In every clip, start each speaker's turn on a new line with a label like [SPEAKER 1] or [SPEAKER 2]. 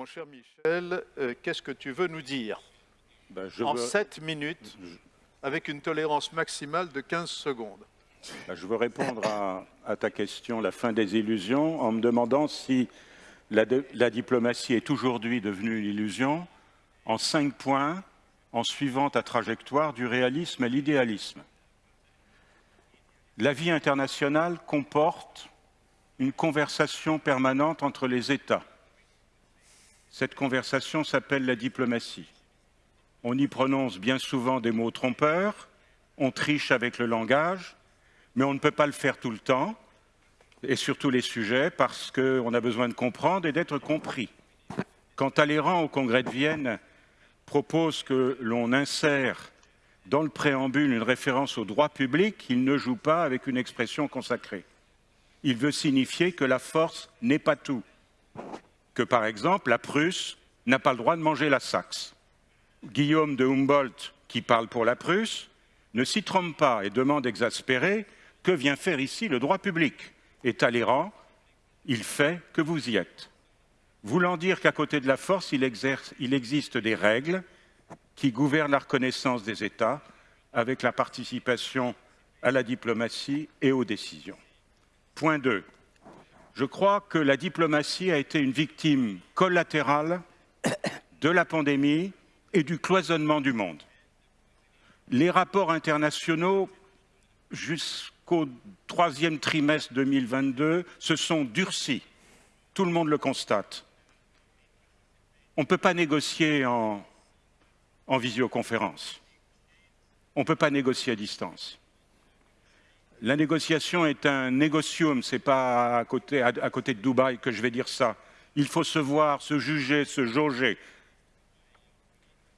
[SPEAKER 1] Mon cher Michel, euh, qu'est-ce que tu veux nous dire
[SPEAKER 2] Ben, je,
[SPEAKER 1] En
[SPEAKER 2] veux,
[SPEAKER 1] 7 minutes, avec une tolérance maximale de 15 secondes.
[SPEAKER 2] ben, je veux répondre à, à ta question, la fin des illusions, en me demandant si la, de- la diplomatie est aujourd'hui devenue une illusion, en cinq points, en suivant ta trajectoire du réalisme à l'idéalisme. La vie internationale comporte une conversation permanente entre les États. Cette conversation s'appelle la diplomatie. On y prononce bien souvent des mots trompeurs, on triche avec le langage, mais on ne peut pas le faire tout le temps, et sur tous les sujets, parce qu'on a besoin de comprendre et d'être compris. Quand Talleyrand, au Congrès de Vienne, propose que l'on insère dans le préambule une référence au droit public, il ne joue pas avec une expression consacrée. Il veut signifier que la force n'est pas tout, que par exemple la Prusse n'a pas le droit de manger la Saxe. Guillaume de Humboldt, qui parle pour la Prusse, ne s'y trompe pas et demande exaspéré que vient faire ici le droit public? Et Talleyrand, il fait que vous y êtes. Voulant dire qu'à côté de la force, il, existe des règles qui gouvernent la reconnaissance des États avec la participation à la diplomatie et aux décisions. Point 2. Je crois que la diplomatie a été une victime collatérale de la pandémie et du cloisonnement du monde. Les rapports internationaux jusqu'au troisième trimestre 2022 se sont durcis. Tout le monde le constate. On ne peut pas négocier en, en visioconférence. On ne peut pas négocier à distance. La négociation est un négocium, ce n'est pas à côté, côté de Dubaï que je vais dire ça. Il faut se voir, se juger, se jauger.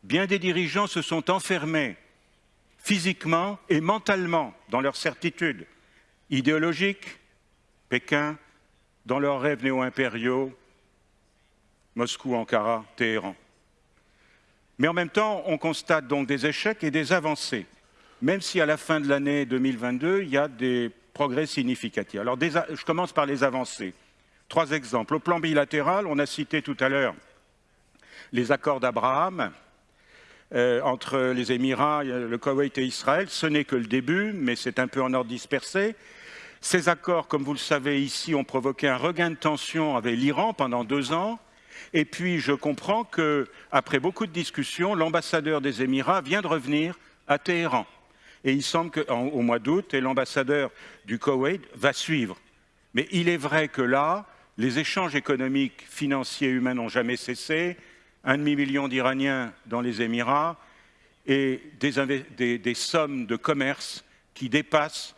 [SPEAKER 2] Bien des dirigeants se sont enfermés physiquement et mentalement dans leurs certitudes idéologiques, Pékin, dans leurs rêves néo-impériaux, Moscou, Ankara, Téhéran. Mais en même temps, on constate donc des échecs et des avancées, même si à la fin de l'année 2022, il y a des progrès significatifs. Alors, je commence par les avancées. Trois exemples. Au plan bilatéral, on a cité tout à l'heure les accords d'Abraham, euh, entre les Émirats, le Koweït et Israël. Ce n'est que le début, mais c'est un peu en ordre dispersé. Ces accords, comme vous le savez ici, ont provoqué un regain de tension avec l'Iran pendant deux ans. Et puis, je comprends que, après beaucoup de discussions, l'ambassadeur des Émirats vient de revenir à Téhéran. Et il semble qu'au mois d'août, l'ambassadeur du Koweït va suivre. Mais il est vrai que là, les échanges économiques, financiers, humains n'ont jamais cessé. Un demi-million d'Iraniens dans les Émirats et des, sommes de commerce qui dépassent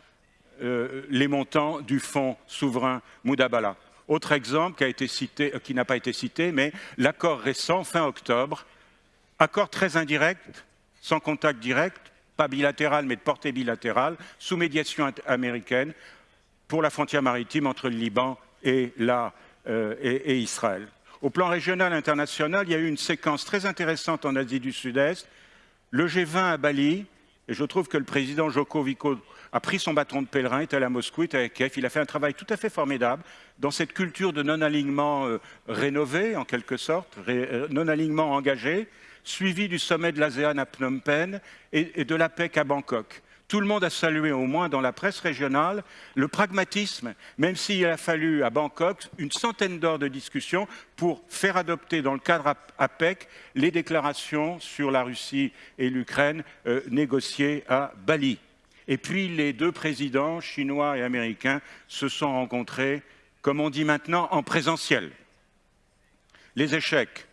[SPEAKER 2] euh, les montants du fonds souverain Moudabala. Autre exemple euh, qui n'a pas été cité, mais l'accord récent, fin octobre, accord très indirect, sans contact direct, pas bilatéral mais de portée bilatérale, sous médiation américaine, pour la frontière maritime entre le Liban euh, et- Israël. Au plan régional international, il y a eu une séquence très intéressante en Asie du Sud-Est. Le G20 à Bali, et je trouve que le président Joko a pris son bâton de pèlerin, est allé à Moscou, est à Kiev. Il a fait un travail tout à fait formidable dans cette culture de non-alignement euh, rénové, en quelque sorte, euh, non-alignement engagé, suivi du sommet de l'ASEAN à Phnom Penh et, de l'APEC à Bangkok. Tout le monde a salué, au moins dans la presse régionale, le pragmatisme, même s'il a fallu à Bangkok une centaine d'heures de discussion pour faire adopter dans le cadre AP- APEC les déclarations sur la Russie et l'Ukraine euh, négociées à Bali. Et puis les deux présidents, chinois et américains, se sont rencontrés, comme on dit maintenant, en présentiel. Les échecs,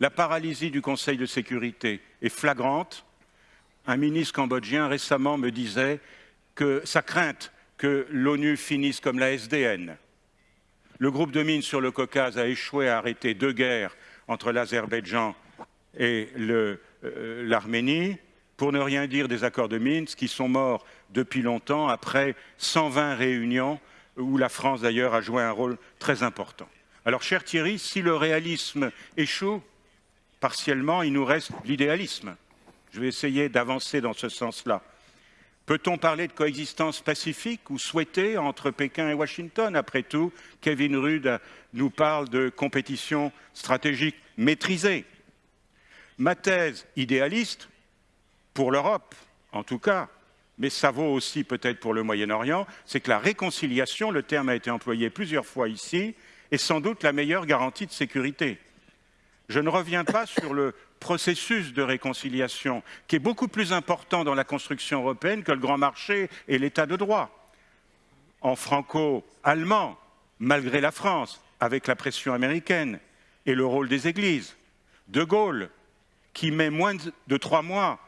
[SPEAKER 2] la paralysie du Conseil de sécurité est flagrante. Un ministre cambodgien récemment me disait que sa crainte que l'ONU finisse comme la SDN. Le groupe de mines sur le Caucase a échoué à arrêter deux guerres entre l'Azerbaïdjan et euh, l'Arménie, pour ne rien dire des accords de Minsk qui sont morts depuis longtemps après 120 réunions où la France d'ailleurs a joué un rôle très important. Alors cher Thierry, si le réalisme échoue, partiellement, il nous reste l'idéalisme. Je vais essayer d'avancer dans ce sens-là. Peut-on parler de coexistence pacifique ou souhaitée entre Pékin et Washington? Après tout, Kevin Rudd nous parle de compétition stratégique maîtrisée. Ma thèse idéaliste, pour l'Europe en tout cas, mais ça vaut aussi peut-être pour le Moyen-Orient, c'est que la réconciliation, le terme a été employé plusieurs fois ici, est sans doute la meilleure garantie de sécurité. Je ne reviens pas sur le processus de réconciliation, qui est beaucoup plus important dans la construction européenne que le grand marché et l'état de droit. En franco-allemand, malgré la France, avec la pression américaine et le rôle des églises. De Gaulle, qui met moins de trois mois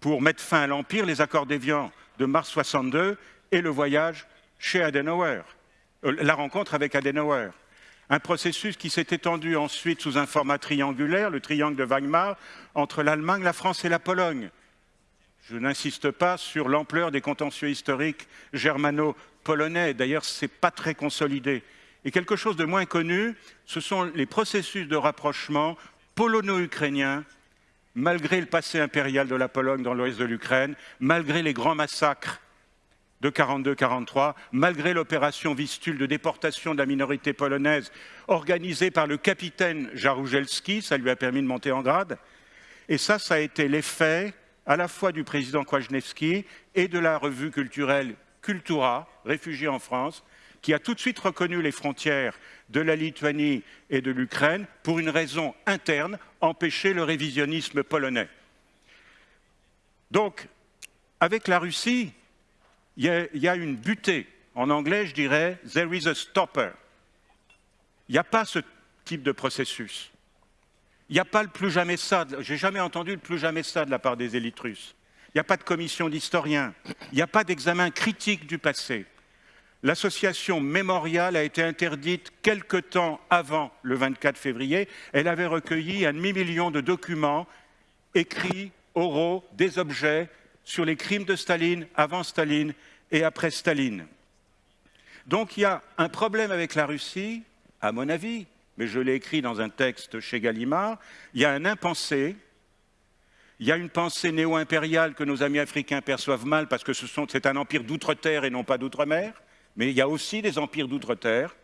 [SPEAKER 2] pour mettre fin à l'Empire, les accords d'Évian de mars 62 et le voyage chez Adenauer, euh, la rencontre avec Adenauer un processus qui s'est étendu ensuite sous un format triangulaire, le triangle de Weimar, entre l'Allemagne, la France et la Pologne. Je n'insiste pas sur l'ampleur des contentieux historiques germano-polonais, d'ailleurs ce n'est pas très consolidé. Et quelque chose de moins connu, ce sont les processus de rapprochement polono-ukrainiens, malgré le passé impérial de la Pologne dans l'ouest de l'Ukraine, malgré les grands massacres de 42-43, malgré l'opération Vistule de déportation de la minorité polonaise organisée par le capitaine Jaruzelski, ça lui a permis de monter en grade. Et ça, ça a été l'effet à la fois du président Kwasniewski et de la revue culturelle Cultura, réfugiée en France, qui a tout de suite reconnu les frontières de la Lituanie et de l'Ukraine pour une raison interne, empêcher le révisionnisme polonais. Donc, avec la Russie, il y, a, une butée. En anglais, je dirais « there is a stopper ». Il n'y a pas ce type de processus. Il n'y a pas le plus jamais ça. J'ai jamais entendu le plus jamais ça de la part des élites russes. Il n'y a pas de commission d'historiens. Il n'y a pas d'examen critique du passé. L'association mémoriale a été interdite quelque temps avant le 24 février. Elle avait recueilli un demi-million de documents écrits, oraux, des objets sur les crimes de Staline, avant Staline et après Staline. Donc il y a un problème avec la Russie, à mon avis, mais je l'ai écrit dans un texte chez Gallimard, il y a un impensé, il y a une pensée néo-impériale que nos amis africains perçoivent mal parce que c'est un empire d'outre-terre et non pas d'outre-mer, mais il y a aussi des empires d'outre-terre.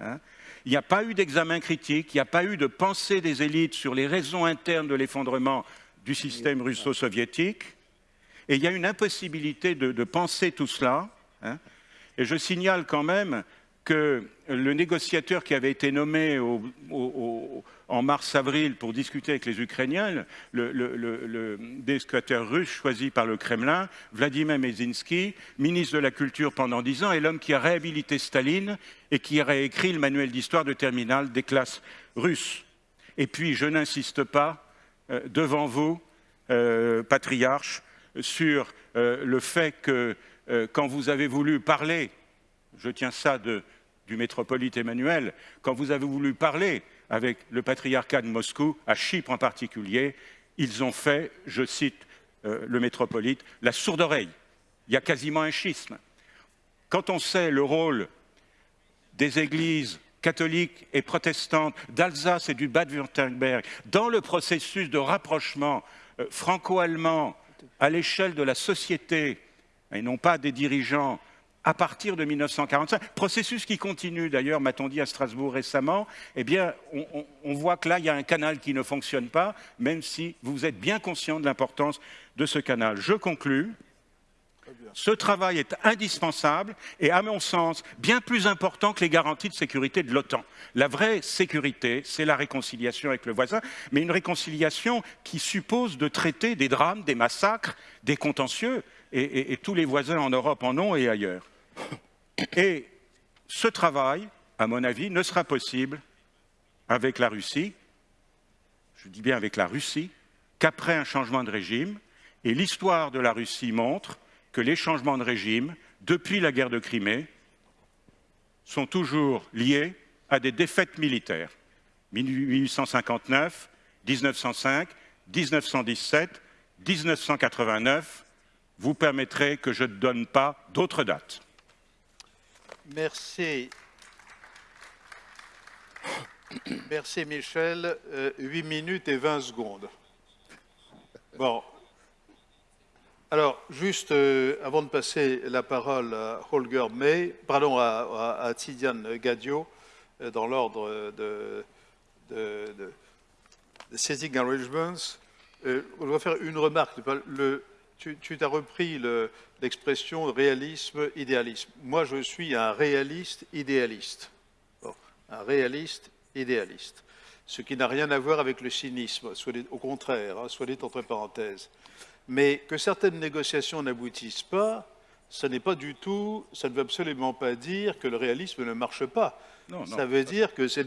[SPEAKER 2] Hein. Il n'y a pas eu d'examen critique, il n'y a pas eu de pensée des élites sur les raisons internes de l'effondrement du système russo-soviétique. Et il y a une impossibilité de, penser tout cela. Hein. Et je signale quand même que le négociateur qui avait été nommé en mars-avril pour discuter avec les Ukrainiens, le, le, négociateur russe choisi par le Kremlin, Vladimir Mezinsky, ministre de la Culture pendant dix ans, est l'homme qui a réhabilité Staline et qui a réécrit le manuel d'histoire de terminale des classes russes. Et puis, je n'insiste pas euh, devant vous, euh, patriarche, sur euh, le fait que euh, quand vous avez voulu parler, je tiens ça du métropolite Emmanuel, quand vous avez voulu parler avec le patriarcat de Moscou, à Chypre en particulier, ils ont fait, je cite euh, le métropolite, la sourde oreille. Il y a quasiment un schisme. Quand on sait le rôle des églises catholiques et protestantes d'Alsace et du Bade-Württemberg dans le processus de rapprochement franco-allemand à l'échelle de la société, et non pas des dirigeants, à partir de 1945, processus qui continue d'ailleurs, m'a-t-on dit à Strasbourg récemment, eh bien, on, voit que là, il y a un canal qui ne fonctionne pas, même si vous êtes bien conscient de l'importance de ce canal. Je conclus. Ce travail est indispensable et, à mon sens, bien plus important que les garanties de sécurité de l'OTAN. La vraie sécurité, c'est la réconciliation avec le voisin, mais une réconciliation qui suppose de traiter des drames, des massacres, des contentieux, et, tous les voisins en Europe en ont et ailleurs. Et ce travail, à mon avis, ne sera possible avec la Russie, je dis bien avec la Russie, qu'après un changement de régime, et l'histoire de la Russie montre que les changements de régime, depuis la guerre de Crimée, sont toujours liés à des défaites militaires. 1859, 1905, 1917, 1989, vous permettrez que je ne donne pas d'autres dates.
[SPEAKER 1] Merci. Merci Michel. Euh, 8 minutes et 20 secondes. Bon, Alors, juste euh, avant de passer la parole à Holger May, pardon, à, Tidiane Gadio, euh, dans l'ordre de, de, de, de Arrangements, euh, dois faire une remarque. Tu, tu as repris l'expression réalisme-idéalisme. Moi, je suis un réaliste idéaliste. un réaliste idéaliste. Ce qui n'a rien à voir avec le cynisme, au contraire, hein, soit dit entre parenthèses. Mais que certaines négociations n'aboutissent pas, ça n'est pas du tout, ça ne veut absolument pas dire que le réalisme ne marche pas. Non, ça veut dire que ça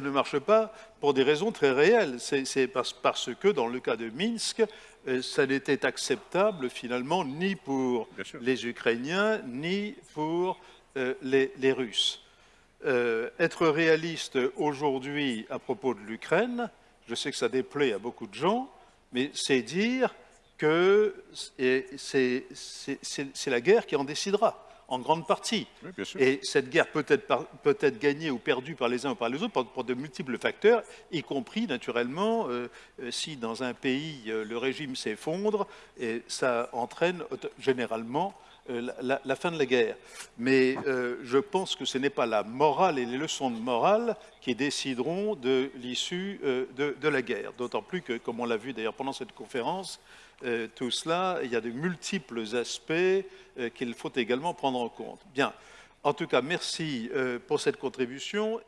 [SPEAKER 1] ne marche pas pour des raisons très réelles. C'est parce, que dans le cas de Minsk, euh, ça n'était acceptable finalement ni pour les Ukrainiens ni pour euh, les, Russes. Euh, être réaliste aujourd'hui à propos de l'Ukraine, je sais que ça déplaît à beaucoup de gens, mais c'est dire que c'est la guerre qui en décidera, en grande partie. et cette guerre peut être, peut être, gagnée ou perdue par les uns ou par les autres pour, de multiples facteurs, y compris naturellement euh, euh, si dans un pays euh, le régime s'effondre, et ça entraîne généralement la, fin de la guerre. Mais je pense que ce n'est pas la morale et les leçons de morale qui décideront de l'issue de, de, la guerre. D'autant plus que, comme on l'a vu d'ailleurs pendant cette conférence, euh, tout cela, il y a de multiples aspects euh, qu'il faut également prendre en compte. Bien. En tout cas, merci euh, pour cette contribution.